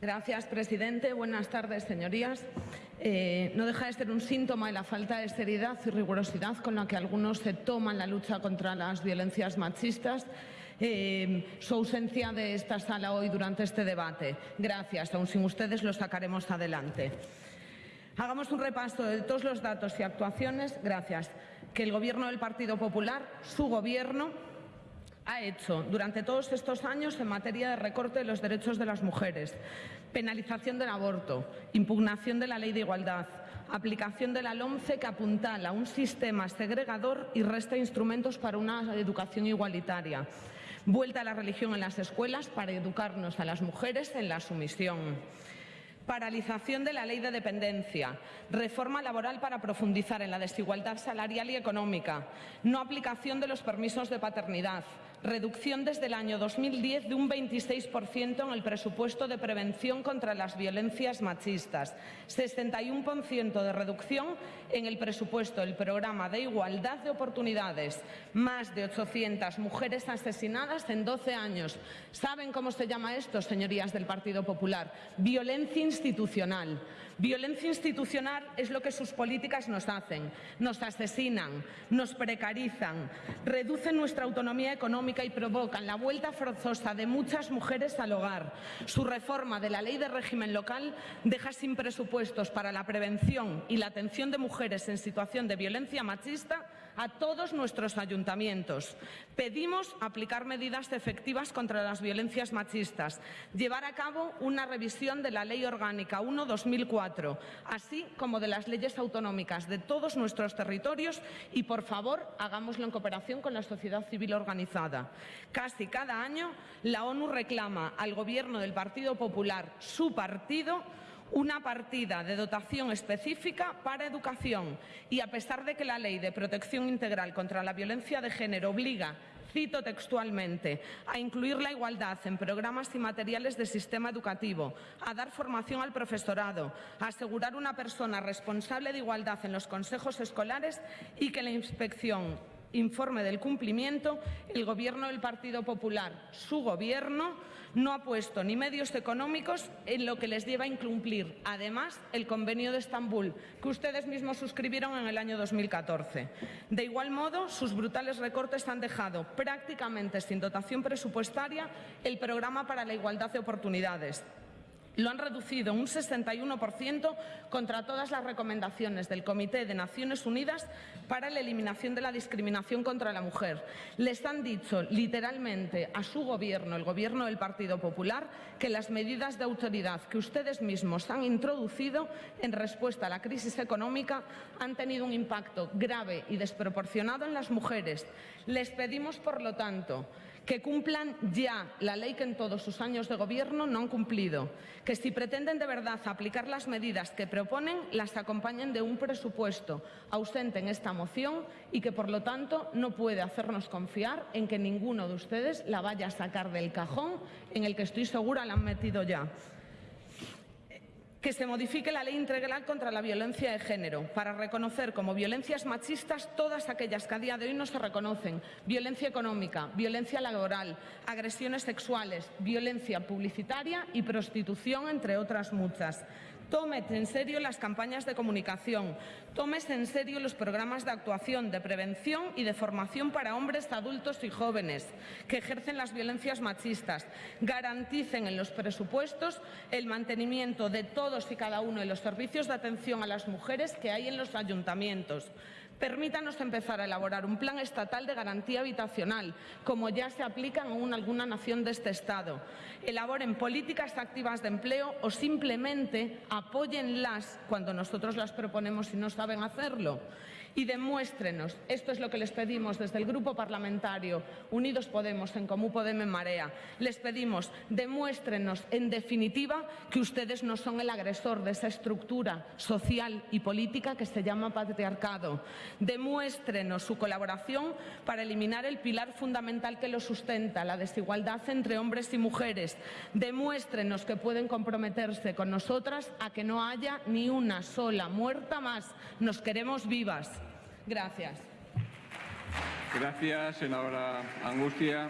Gracias, presidente. Buenas tardes, señorías. Eh, no deja de ser un síntoma de la falta de seriedad y rigurosidad con la que algunos se toman la lucha contra las violencias machistas. Eh, su ausencia de esta sala hoy durante este debate. Gracias. Aún sin ustedes lo sacaremos adelante. Hagamos un repaso de todos los datos y actuaciones, gracias, que el Gobierno del Partido Popular, su Gobierno, ha hecho durante todos estos años en materia de recorte de los derechos de las mujeres, penalización del aborto, impugnación de la ley de igualdad, aplicación de la LOMCE que apuntala un sistema segregador y resta instrumentos para una educación igualitaria, vuelta a la religión en las escuelas para educarnos a las mujeres en la sumisión paralización de la ley de dependencia, reforma laboral para profundizar en la desigualdad salarial y económica, no aplicación de los permisos de paternidad, reducción desde el año 2010 de un 26% en el presupuesto de prevención contra las violencias machistas, 61% de reducción en el presupuesto del programa de igualdad de oportunidades, más de 800 mujeres asesinadas en 12 años. ¿Saben cómo se llama esto, señorías del Partido Popular? Violencia institucional. Violencia institucional es lo que sus políticas nos hacen. Nos asesinan, nos precarizan, reducen nuestra autonomía económica y provocan la vuelta forzosa de muchas mujeres al hogar. Su reforma de la ley de régimen local deja sin presupuestos para la prevención y la atención de mujeres en situación de violencia machista a todos nuestros ayuntamientos. Pedimos aplicar medidas efectivas contra las violencias machistas, llevar a cabo una revisión de la Ley Orgánica 1-2004, así como de las leyes autonómicas de todos nuestros territorios y, por favor, hagámoslo en cooperación con la sociedad civil organizada. Casi cada año la ONU reclama al Gobierno del Partido Popular, su partido, una partida de dotación específica para educación. Y a pesar de que la Ley de Protección Integral contra la Violencia de Género obliga cito textualmente, a incluir la igualdad en programas y materiales del sistema educativo, a dar formación al profesorado, a asegurar una persona responsable de igualdad en los consejos escolares y que la inspección informe del cumplimiento, el Gobierno del Partido Popular, su Gobierno, no ha puesto ni medios económicos en lo que les lleva a incumplir, además, el Convenio de Estambul, que ustedes mismos suscribieron en el año 2014. De igual modo, sus brutales recortes han dejado prácticamente sin dotación presupuestaria el Programa para la Igualdad de Oportunidades, lo han reducido un 61% contra todas las recomendaciones del Comité de Naciones Unidas para la eliminación de la discriminación contra la mujer. Les han dicho literalmente a su gobierno, el gobierno del Partido Popular, que las medidas de autoridad que ustedes mismos han introducido en respuesta a la crisis económica han tenido un impacto grave y desproporcionado en las mujeres. Les pedimos, por lo tanto, que cumplan ya la ley que en todos sus años de gobierno no han cumplido, que si pretenden de verdad aplicar las medidas que proponen, las acompañen de un presupuesto ausente en esta moción y que, por lo tanto, no puede hacernos confiar en que ninguno de ustedes la vaya a sacar del cajón en el que estoy segura la han metido ya que se modifique la Ley Integral contra la Violencia de Género para reconocer como violencias machistas todas aquellas que a día de hoy no se reconocen. Violencia económica, violencia laboral, agresiones sexuales, violencia publicitaria y prostitución, entre otras muchas. Tómete en serio las campañas de comunicación, tómese en serio los programas de actuación, de prevención y de formación para hombres, adultos y jóvenes que ejercen las violencias machistas. Garanticen en los presupuestos el mantenimiento de todos y cada uno de los servicios de atención a las mujeres que hay en los ayuntamientos. Permítanos empezar a elaborar un plan estatal de garantía habitacional, como ya se aplica en alguna nación de este Estado. Elaboren políticas activas de empleo o simplemente apóyenlas cuando nosotros las proponemos y no saben hacerlo. Y demuéstrenos, esto es lo que les pedimos desde el Grupo Parlamentario Unidos Podemos, en Comú Podemos en Marea, les pedimos, demuéstrenos en definitiva que ustedes no son el agresor de esa estructura social y política que se llama patriarcado. Demuéstrenos su colaboración para eliminar el pilar fundamental que lo sustenta, la desigualdad entre hombres y mujeres. Demuéstrenos que pueden comprometerse con nosotras a que no haya ni una sola muerta más. Nos queremos vivas. Gracias. Gracias, senadora Angustia.